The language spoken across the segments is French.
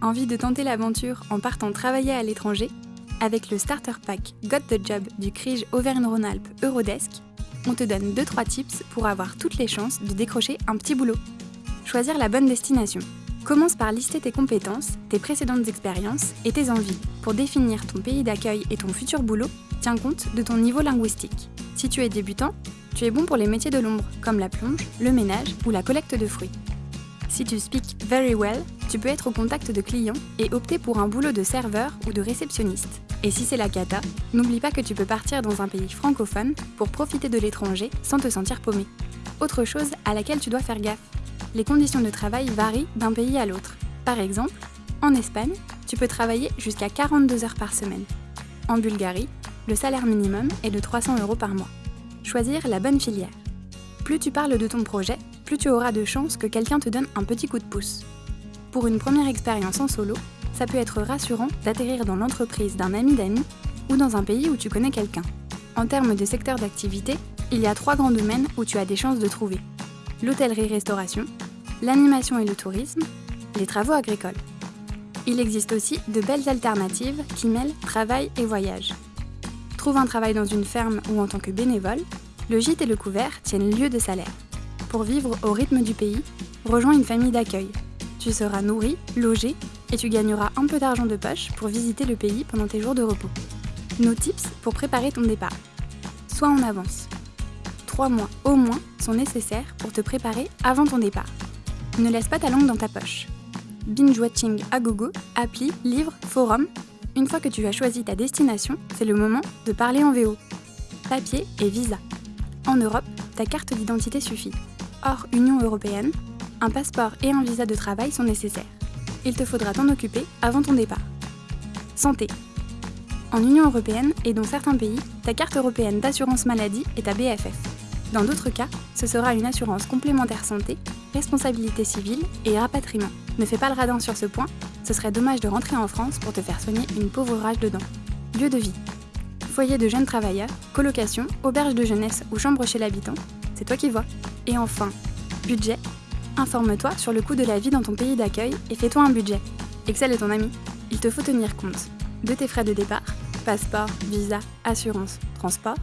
Envie de tenter l'aventure en partant travailler à l'étranger? Avec le Starter Pack Got the Job du CRIJ Auvergne-Rhône-Alpes Eurodesk, on te donne 2-3 tips pour avoir toutes les chances de décrocher un petit boulot. Choisir la bonne destination. Commence par lister tes compétences, tes précédentes expériences et tes envies. Pour définir ton pays d'accueil et ton futur boulot, tiens compte de ton niveau linguistique. Si tu es débutant, tu es bon pour les métiers de l'ombre, comme la plonge, le ménage ou la collecte de fruits. Si tu speak very well, tu peux être au contact de clients et opter pour un boulot de serveur ou de réceptionniste. Et si c'est la cata, n'oublie pas que tu peux partir dans un pays francophone pour profiter de l'étranger sans te sentir paumé. Autre chose à laquelle tu dois faire gaffe, les conditions de travail varient d'un pays à l'autre. Par exemple, en Espagne, tu peux travailler jusqu'à 42 heures par semaine. En Bulgarie, le salaire minimum est de 300 euros par mois. Choisir la bonne filière. Plus tu parles de ton projet, plus tu auras de chances que quelqu'un te donne un petit coup de pouce. Pour une première expérience en solo, ça peut être rassurant d'atterrir dans l'entreprise d'un ami d'amis ou dans un pays où tu connais quelqu'un. En termes de secteur d'activité, il y a trois grands domaines où tu as des chances de trouver l'hôtellerie-restauration, l'animation et le tourisme, les travaux agricoles. Il existe aussi de belles alternatives qui mêlent travail et voyage. Trouve un travail dans une ferme ou en tant que bénévole, le gîte et le couvert tiennent lieu de salaire. Pour vivre au rythme du pays, rejoins une famille d'accueil. Tu seras nourri, logé et tu gagneras un peu d'argent de poche pour visiter le pays pendant tes jours de repos. Nos tips pour préparer ton départ. Sois en avance. Trois mois au moins sont nécessaires pour te préparer avant ton départ. Ne laisse pas ta langue dans ta poche. Binge watching à gogo, appli, livre, forum. Une fois que tu as choisi ta destination, c'est le moment de parler en VO. Papier et visa. En Europe, ta carte d'identité suffit. Hors Union européenne, un passeport et un visa de travail sont nécessaires. Il te faudra t'en occuper avant ton départ. Santé. En Union européenne et dans certains pays, ta carte européenne d'assurance maladie est ta BFF. Dans d'autres cas, ce sera une assurance complémentaire santé, responsabilité civile et rapatriement. Ne fais pas le radin sur ce point, ce serait dommage de rentrer en France pour te faire soigner une pauvre rage dedans. Lieu de vie. Foyer de jeunes travailleurs, colocation, auberge de jeunesse ou chambre chez l'habitant, c'est toi qui vois. Et enfin, budget. Informe-toi sur le coût de la vie dans ton pays d'accueil et fais-toi un budget. Excel est ton ami. Il te faut tenir compte de tes frais de départ, passeport, visa, assurance, transport,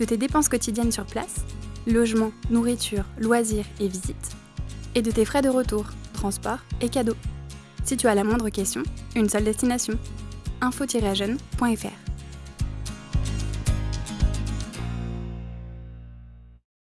de tes dépenses quotidiennes sur place, logement, nourriture, loisirs et visites, et de tes frais de retour, transport et cadeaux. Si tu as la moindre question, une seule destination, info-jeune.fr.